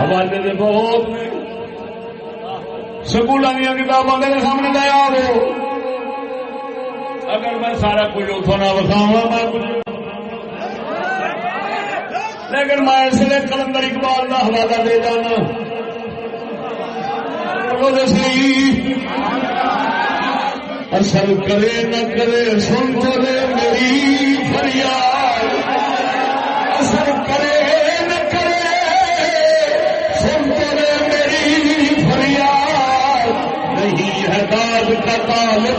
حوالے دے بہت سکول دیا کتابوں کے سامنے لیا ہو اگر میں سارا کچھ اتوں نہ بکھاوا میں لیکن میں اس لیے کلندر اقبال کا حوالہ دے جانا۔ اصل کرے نہ کرے، سن تو لے میری فریاد۔ میں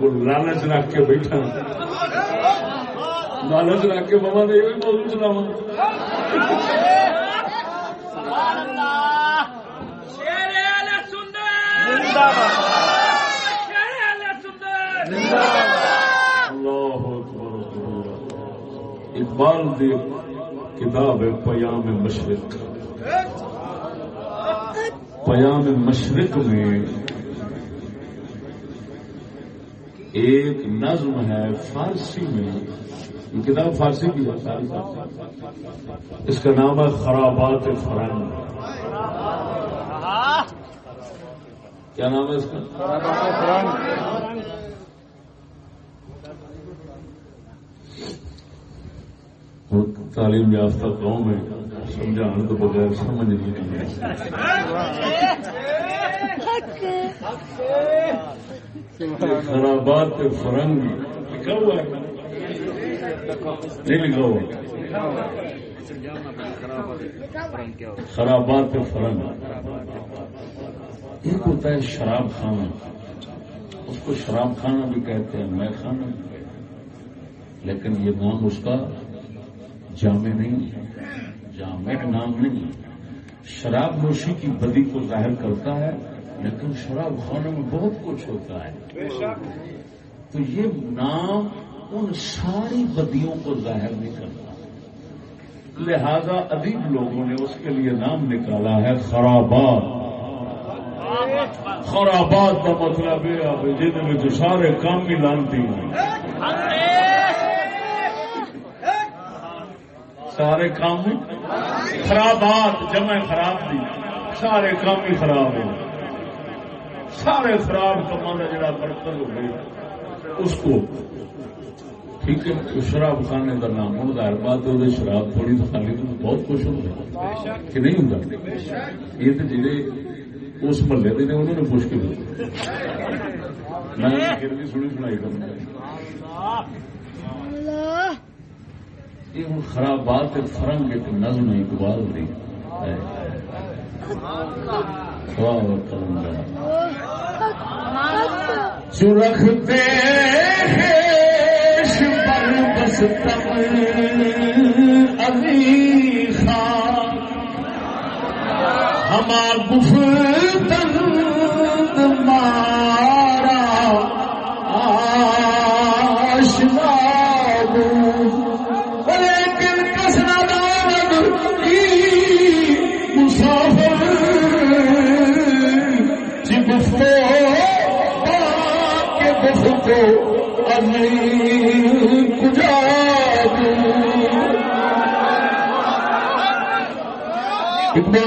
کو لالچ رکھ کے بیٹھا لالچ رکھ کے بابا نے یہ موضوع چلاوا اقبال دی کتاب ہے پیام مشرق۔ پیام مشرق میں ایک نظم ہے فارسی میں۔ یہ کتاب فارسی کی ہے۔ اس کا نام ہے خرابات فرنگ۔ کیا نام ہے اس کا؟ تعلیم یافتہ قوم ہے سمجھانے تو بغیر سمجھ نہیں خرابات فرنگ لکھا ہوا ہے نہیں لکھا ہوا۔ خرابات فرنگ۔ ایک ہوتا ہے شراب خانہ۔ اس کو شراب خانہ بھی کہتے ہیں، میں خانہ۔ لیکن یہ نام اس کا؟ جامع نہیں، جامع نام نہیں۔ شراب نوشی کی بدی کو ظاہر کرتا ہے، لیکن شراب خانے میں بہت کچھ ہوتا ہے۔ تو یہ نام ان ساری بدیوں کو ظاہر نہیں کرتا۔ لہذا ادیب لوگوں نے اس کے لیے نام نکالا ہے خرابات۔ خرابات کا مطلب یہ جن میں سارے کام بھی لانتی ہیں۔ سارے کام خرابات جمع خراب دی۔ سارے کام ہی خراب ہو۔ سارے خراب کما کا جڑا برتن ہو گیا۔ اس کو ٹھیک ہے شراب خانے کا نام ہوں ظاہر بات ہے شراب تھوڑی تو خالی تو بہت کچھ ہوتا کہ نہیں ہوں یہ تو جڑے اس محلے کے انہوں نے پوچھ کے میں سنی سنائی۔ کروں یہ ہوں خرابات فرنگ ایک نظم اقبال دی جو رکھتے پر خان ہمار گفتن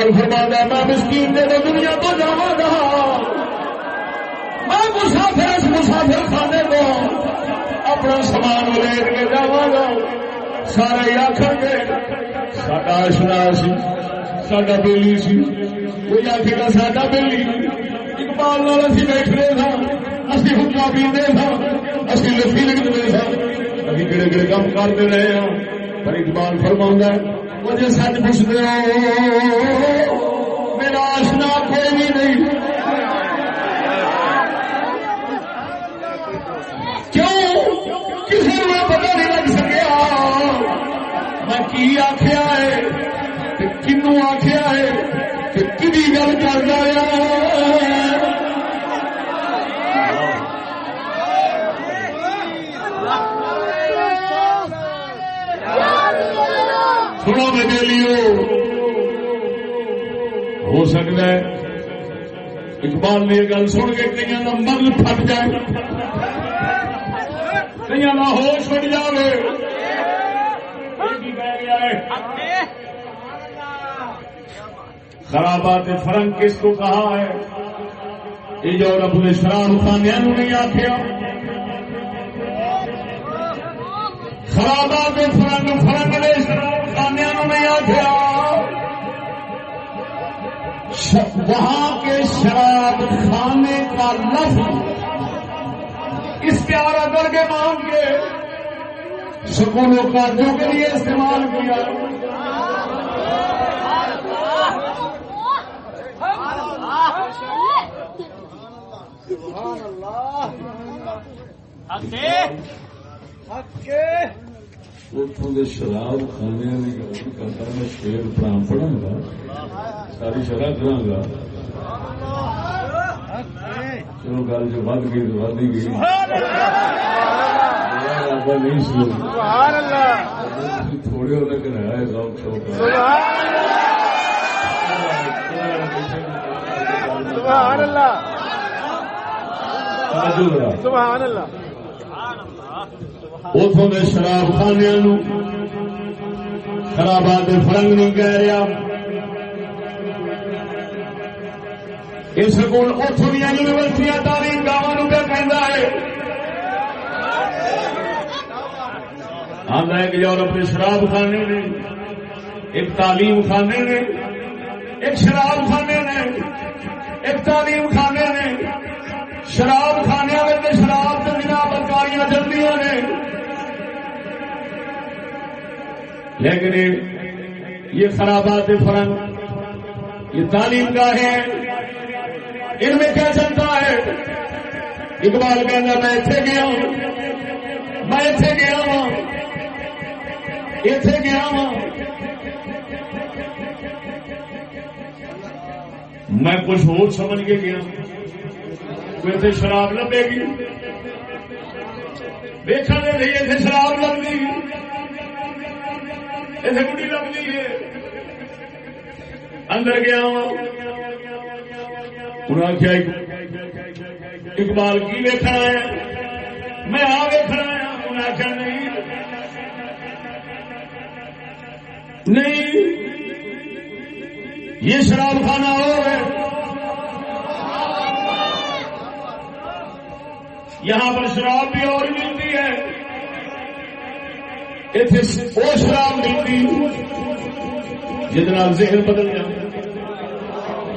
اقبال فرمانا میں مسکین نے تو دنیا تو جا رہا میں مسافر اس مسافر خانے کو اپنا سامان لے کے جا گا سارے آخر گے، ساڈا آشنا سی، ساڈا بیلی سی، کوئی آخے گا، ساڈا بیلی، اقبال نال اسی بیٹھنے تھا اسی حکا پیتے تھا اسی لسی لکھتے تھا ابھی کہڑے کہڑے کام کرتے رہے ہیں پر اقبال فرما مجھے سچ پوچھتے ہو میرا آشنا کوئی بھی نہیں۔ کیوں؟ کسی نے پتا نہیں لگ سکیا۔ میں کی آخیا ہے؟ کنو آخیا ہے کہ کبھی گل کر رہا سنو میرے لیے ہو سکتا ہے اقبال نے یہ گل سن کے کئی کا من پھٹ جائے۔ کئی کا ہوش اٹھ جائے خرابات فرنگ کس کو کہا ہے؟ یہ جو رب نے شراب خانے نہیں آخیا خرابات فرنگ فرنگ نے شراب خانے نہیں آخیا وہاں کے شراب خانے کا لفظ استعارہ کر کے مانگ کے سکونوں کا جو کے لیے استعمال کیا۔ شراب خانے کرتا میں شیر پرام پڑھا گا ساری شرح کرا گا چلو گل جو ود گئی تو ود ہی گئی نہیں سو تھوڑے ہونے کرایا شوق شوق سبحان اللہ سبحان اللہ اتوں کے شراب خانے خرابات فرنگ نہیں کہہ رہا۔ اس کو اتوں دیا یونیورسٹیاں تعلیم گاؤں پہ کہہ ہے؟ آتا ہے کہ یورپ کے شراب خانے نے، ایک تعلیم خانے نے، ایک شراب خانے نے، ایک تعلیم خانے نے، شراب خانے میں شراب سے چلتی نے۔ لیکن یہ خرابات فرنگ یہ تعلیم کا ہے ان میں کیا چلتا ہے؟ اقبال کہنا میں اتنے گیا ہوں۔ میں اتنے گیا ہوں۔ اتنے گیا ہوں۔ میں کچھ اور سمجھ کے گیا اتنے شراب لبے گی۔ دیکھا دے رہی اتنے شراب لگتی اتنے گڈی لگتی ہے اندر گیا انہوں نے اقبال کی ویکھنا ہے میں آ ویکھنا ہے انہیں آخیا نہیں نہیں یہ شراب خانہ ہو ہے یہاں پر شراب بھی اور ملتی ہے۔ وہ شراب ملتی جتنا ذہن بدل جاتا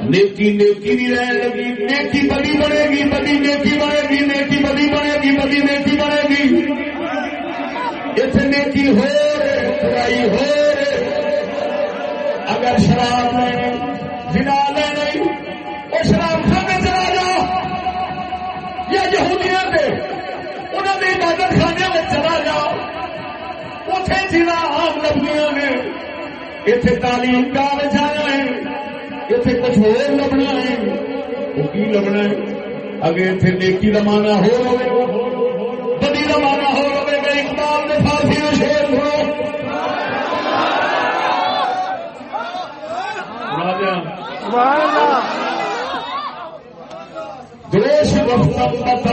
نیکی نیکی نہیں رہنے لگی۔ نیکی بڑی بنے گی بڑی نیکی بنے گی، نیکی بڑی بنے گی بڑی نیکی بنے گی۔ اتنے نیکی ہو برائی ہو رہے۔ اگر شراب میں بنا جنا عام لبنیاں نے۔ اتنے تعلیم کا بچانا ہے اتنے کچھ اور لبنا ہے۔ وہ کی لبنا ہے؟ اگر اتنے نیکی زمانہ ہو بڑی زمانہ ہو گا۔ اقبال نے فارسی میں شیر سنو۔ دروش گفتم تماشا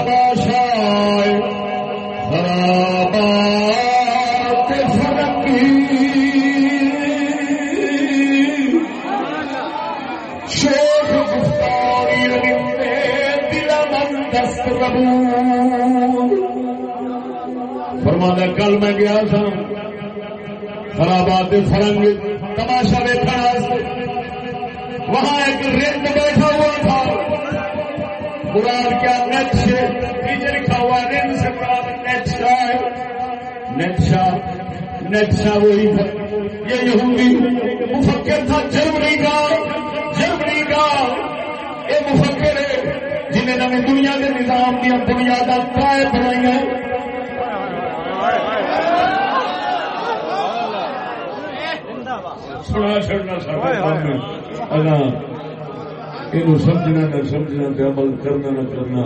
خرابات فرنگ تماشا دیکھا وہاں ایک رند بیٹھا ہوا تھا۔ مراد کیا نقش نیچے لکھا ہوا رند سے مراد نقشا ہے۔ نقشا نقشا وہی یہ یہودی مفکر تھا جرمنی کا جرمنی کا یہ مفکر ہے جنہیں نئی دنیا کے نظام دیا بنیادیں پائے بنائی ہیں چڑنا یہ سمجھنا نہ سمجھنا عمل کرنا نہ کرنا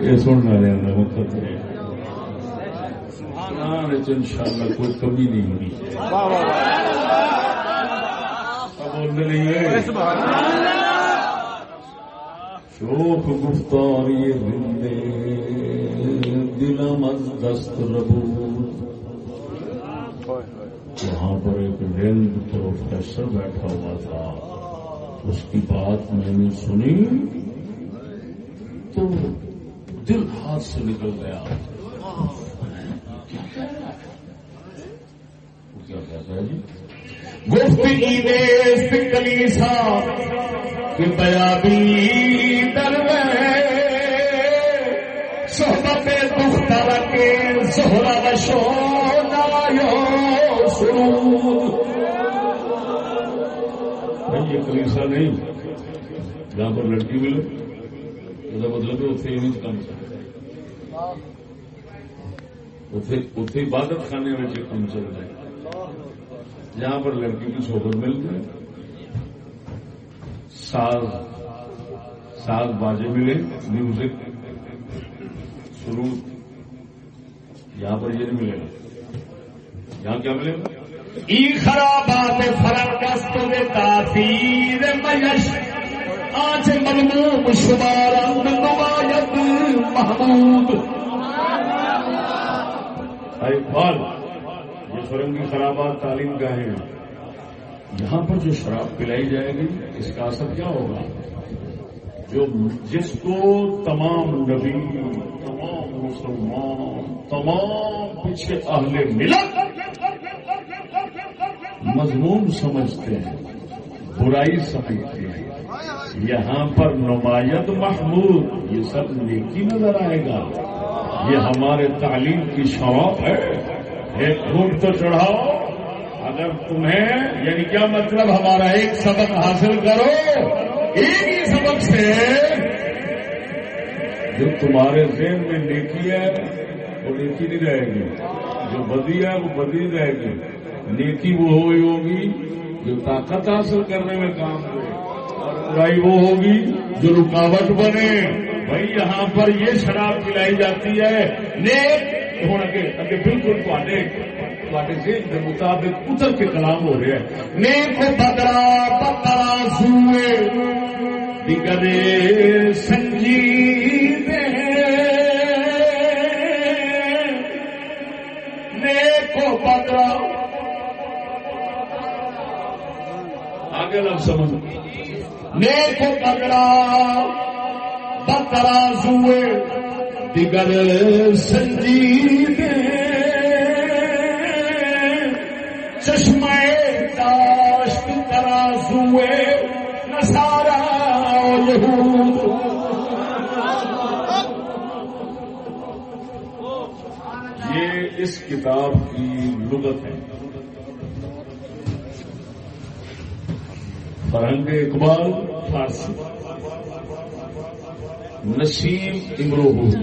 یہ سننا رہنا مقدر ان شاء اللہ کوئی کمی نہیں ہوگی شوق گفتاری رندے دلم از دست ربود وہاں پر ایک رند پروفیسر بیٹھا ہوا تھا۔ اس کی بات میں نے سنی۔ تو دل ہاتھ سے نکل گیا۔ کیا کہتا ہے جی؟ گفتگی دیس کلیسا کہ بیابی در صحبت دختر کے زہرا وشو نایو سرود یہ کلیسا نہیں، جہاں پر لڑکی ملے یہ مطلب ہے اتنے نہیں کام اتنے عبادت خانے میں کام چل رہا ہے۔ جہاں پر لڑکی کی صحبت مل جائے ساز ساز باجے ملے میوزک شروع یہاں پر یہ نہیں ملے گا۔ یہاں کیا ملے گا؟ ای خرابات فرقست تاثیر میش. آج ملموم شمار نمایت محمود. اقبال فرنگی خرابات تعلیم گاہیں یہاں پر جو شراب پلائی جائے گی، اس کا اثر کیا ہوگا؟ جو جس کو تمام نبی، تمام مسلمان، تمام پیچھے اہل ملت مضمون سمجھتے ہیں، برائی سمجھتے ہیں۔ یہاں پر نمایت محمود، یہ سب نیکی نظر آئے گا۔ یہ ہمارے تعلیم کی شوق ہے۔ ایک گھوٹ تو چڑھاؤ۔ اگر تمہیں یعنی کیا مطلب ہمارا ایک سبق حاصل کرو۔ ایک ہی سبق سے جو تمہارے ذہن میں نیکی ہے، وہ نیکی نہیں رہے گی۔ جو بدی ہے، وہ بدی رہے گی۔ نیکی وہ ہوئی ہوگی جو طاقت حاصل کرنے میں کام کرے اور برائی وہ ہوگی جو رکاوٹ بنے۔ بھائی، یہاں پر یہ شراب پلائی جاتی ہے۔ نیک ہوں بالکل مطابق اتر کے کلام ہو رہا ہے نیک بدرا پترا سوئے۔ دگرے آگے لگ سمجھ۔ نیک بدرا پترا سوئے دیگر سنجید چشمہ داشت ترازوے نسارا یہود۔ یہ اس کتاب کی لغت ہے۔ فرنگ اقبال فارسی۔ نسیم امروہ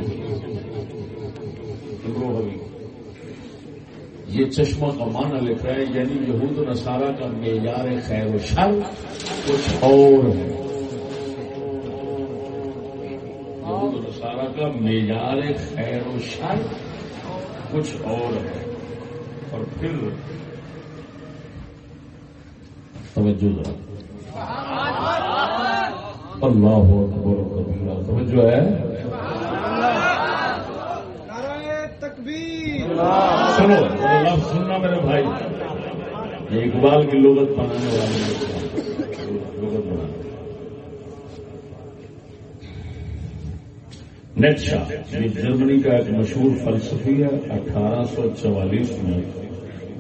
یہ چشمہ کا معنی لکھ رہا ہے یعنی یہود و نصارہ کا معیار خیر و شر کچھ اور ہے۔ یہود و نصارہ کا معیار خیر و شر کچھ اور ہے۔ اور پھر توجہ ذرا۔ اللہ اکبر توجہ ہے؟ سنو لفظ سننا میرے بھائی۔ یہ اقبال کی لغت بنانے والے لغت بنانے نیٹشا یہ جرمنی کا ایک مشہور فلسفی ہے اٹھارہ سو چوالیس میں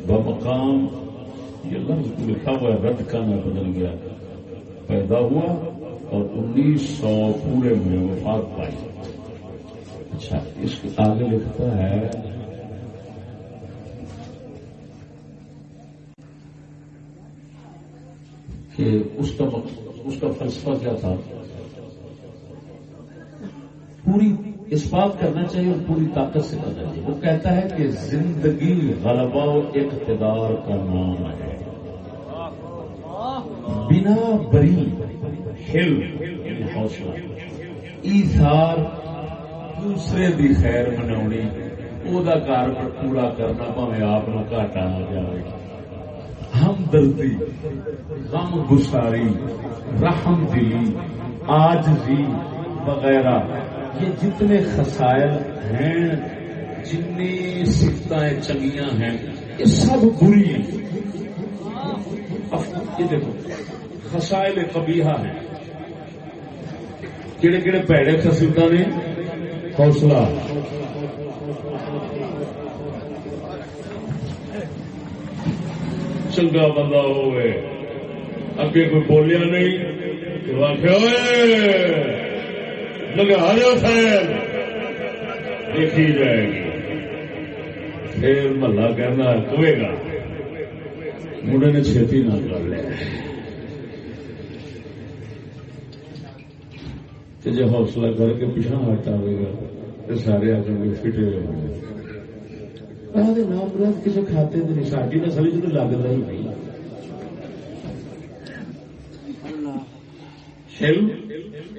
بمقام یہ لفظ لکھا ہوا ہے رد کا میں بدل گیا۔ پیدا ہوا اور انیس سو پورے میں وفات پائی۔ اچھا اس کے آگے لکھتا ہے۔ کہ اس کا اس کا فلسفہ کیا تھا؟ پوری اس بات کرنا چاہیے اور پوری طاقت سے کرنا چاہیے۔ وہ کہتا ہے کہ زندگی غلبہ و اقتدار کا نام ہے۔ بنا بری ہل حوصلہ۔ ایسار دوسرے دی خیر مناونی وہ کار پر پورا کرنا پہ آپ نو گاٹا آ جائے ہمدردی، غم گساری، رحم دلی آج وغیرہ، یہ جتنے خسائل ہیں، جتنی سفتیں چنگیاں ہیں، یہ سب بری ہیں۔ یہ دیکھو، خسائل قبیحہ ہیں۔ کہڑے کہڑے پیڑے خصوصا نے حوصلہ چنگا بندہ ہوئے اگے کوئی بولیا نہیں تو آخر لگا جو خیر دیکھی جائے گی پھر محلہ کہنا کوئے گا مڑے نے چھتی نہ کر لیا جی حوصلہ کر کے پیچھا ہٹا گا تو سارے آ کے فٹے ہوئے نام مراد کسی کھاتے نہیں ساری نسل چ لگتا ہی نہیں علم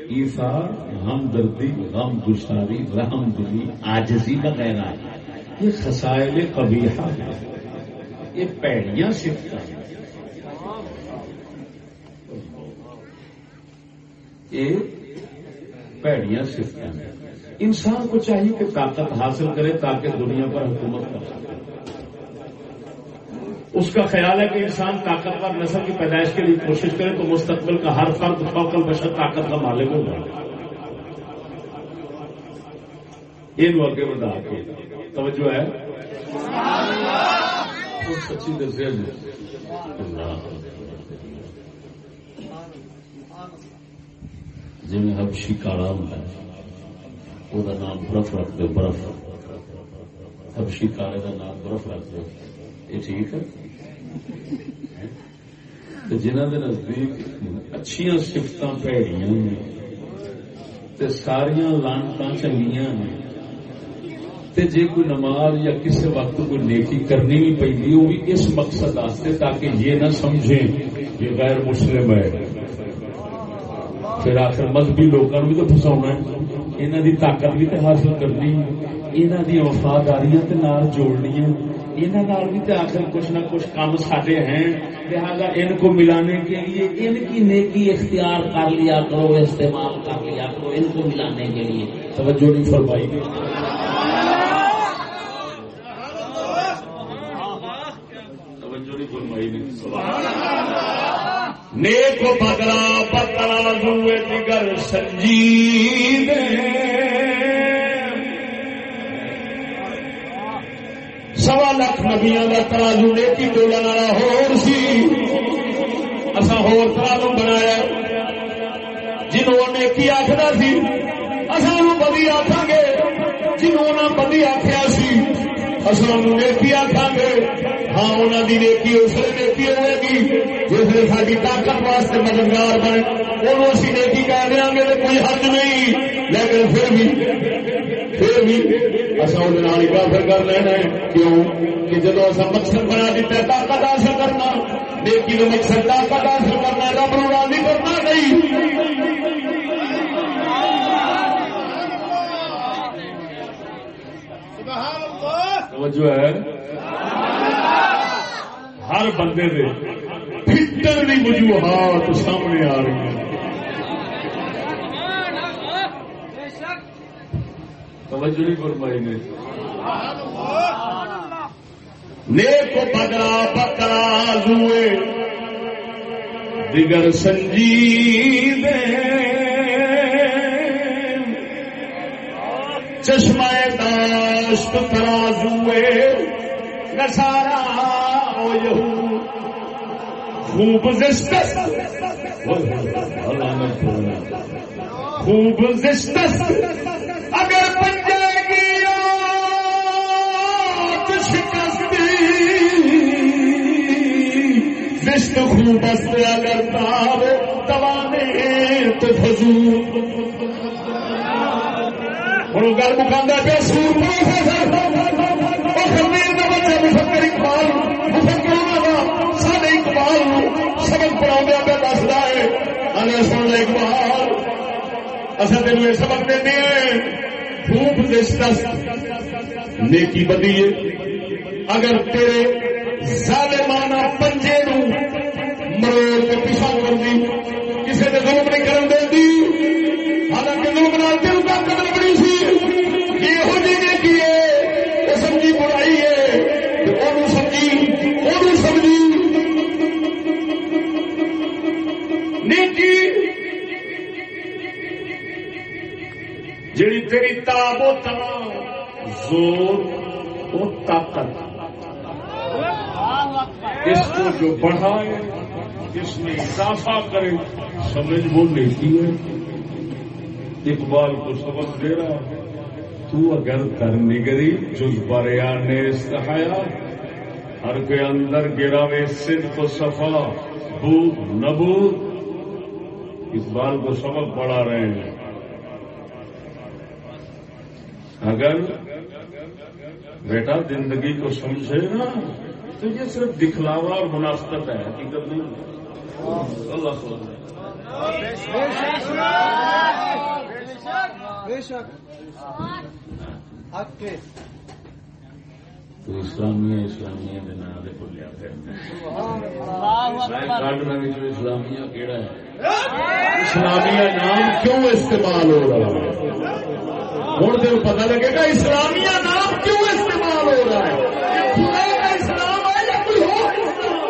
ایثار ہمدردی غم گساری رحم دلی آجزی وغیرہ۔ یہ خسائل قبیحہ ہے یہ پیڑیاں سفت ہیں۔ یہ پیڑیاں سفت ہیں انسان کو چاہیے کہ طاقت حاصل کرے تاکہ دنیا پر حکومت کر سکے اس کا خیال ہے کہ انسان طاقتور نسل کی پیدائش کے لیے کوشش کرے تو مستقبل کا ہر فرد فوکل بشر طاقت کا مالک ہوگا یہ آگے بڑھا کے توجہ ہے سچی درجے جی میں حبشی کارام وہ نام برف رکھ دو برف۔ حبشی کارے کا نام برف رکھ دو یہ ٹھیک ہے؟ جنہ کے نزدیک اچھا سفت پیڑیاں ساریا لانتا چنگیا نے جی کوئی نماز یا کسی وقت کوئی نیکی کرنی بھی پی وہ بھی اس مقصد آستے تاکہ یہ نہ سمجھے کہ غیر مسلم ہے۔ پھر آخر مذہبی لوگوں بھی تو فسا ہے۔ انہوں کی طاقت بھی تو حاصل کرنی انہوں کی وفاداریاں جوڑنی انہوں بھی تو آخر کچھ نہ کچھ کام ساڈے ہیں۔ لہٰذا ان کو ملانے کے لیے، ان کی نیکی اختیار کر لیا کرو، استعمال کر لیا کرو۔ ان کو ملانے کے لیے۔ توجہ نہیں فرمائی۔ توجہ نہیں فرمائی۔ نیک بدلا پتلا دوے دیگر سنجید سوا لکھ نبیا کا ترازو نیتی ڈولن والا ہور سی۔ اصا ہور ترازو بنایا۔ جنہوں نے کی آخر سی اصل بدی آخا گے۔ جنہوں نے بدی آخیا سی اصل نیکی آخا گے۔ ہاں انہوں کی نیکی اس لیے نیکی ہوئے گی جس نے ساری طاقت واسطے مددگار بنے۔ وہ اسی نیکی کہہ دیا گے تو کوئی حد نہیں۔ لیکن پھر بھی پھر بھی اصل کافر کر لینا ہے۔ کیوں؟ کہ جب اصا مقصد بنا دیتا ہے طاقت حاصل کرنا۔ نیکی تو مقصد طاقت حاصل کرنا رب نو راضی کرنا نہیں جو ہے۔ ہر بندے دے فٹر کی وجوہات سامنے آ رہی ہیں۔ توجہ نہیں فرمائی نے۔ نیک بدرا بکرا زوئے دیگر سنجید چشمہ داشت ترازوے نسارا ہو یہو خوب زشت خوب زشت۔ رشت خوب بس اگر تاب تو فضول ہوں گل مکانا پیا سور خمیر کا بچہ مفکر اقبال مفکر کا سارے اقبال سبق پڑھا پہ دستا ہے ہمیں سن اقبال اصل تین یہ سبق دیں خوب دس نیکی بدی اگر تیرے ظالمانہ جو بڑھائے جس میں اضافہ کرے، سمجھ وہ نیکی ہے، اقبال کو سبق دے رہا ہے۔ تو اگر کر نگری جز بریان نے استحایا ہر کے اندر گرا میں صرف صفا بود نبود اقبال کو سبق پڑھا رہے ہیں۔ اگر بیٹا زندگی کو سمجھے نا تو یہ صرف دکھلاوا اور مناسبت ہے، حقیقت نہیں اللہ تو اسلامیہ اسلامیہ کے نام سے بولیا اسلامیہ کہڑا ہے؟ اسلامیہ نام کیوں استعمال ہو رہا ہے؟ ہوں تو پتا لگے گا، اسلامیہ نام کیوں استعمال ہو رہا ہے خدا کا اسلام ہے یا کوئی اور اسلام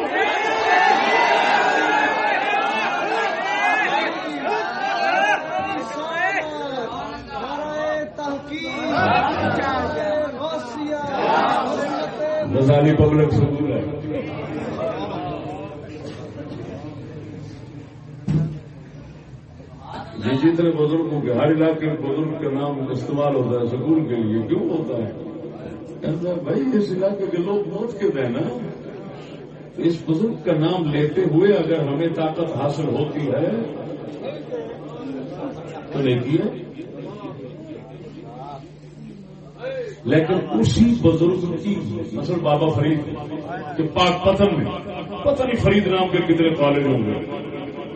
غزالی پبلک سکول ہے۔ یہ جتنے بزرگوں کے ہر علاقے میں بزرگ کا نام استعمال ہوتا ہے سکول کے لیے، کیوں ہوتا ہے؟ بھائی، اس علاقے کے لوگ موت کے دیں نا اس بزرگ کا نام لیتے ہوئے اگر ہمیں طاقت حاصل ہوتی ہے، تو لیتی ہے۔ لیکن اسی بزرگ کی مثلا بابا فرید کے پاک پتن میں پتہ نہیں فرید نام کے کتنے کالج ہوں گے۔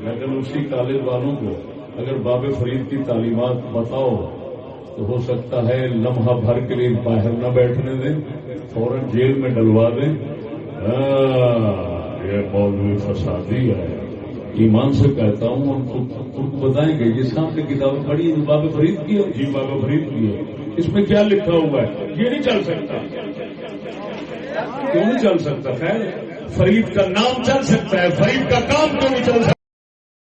لیکن اسی کالج والوں کو اگر بابے فرید کی تعلیمات بتاؤ تو ہو سکتا ہے لمحہ بھر کے لیے باہر نہ بیٹھنے دیں، فوراً جیل میں ڈلوا دیں۔ یہ مولوی فسادی ہے۔ ایمان سے کہتا ہوں ان کو ان کو بتائیں گے یہ سامنے کتاب پڑھی بابا فرید کی ہے۔ جی بابا فرید کی ہے۔ اس میں کیا لکھا ہوا ہے؟ یہ نہیں چل سکتا۔ کیوں نہیں چل سکتا؟ خیر، فرید کا نام چل سکتا ہے، فرید کا کام کیوں نہیں چل سکتا؟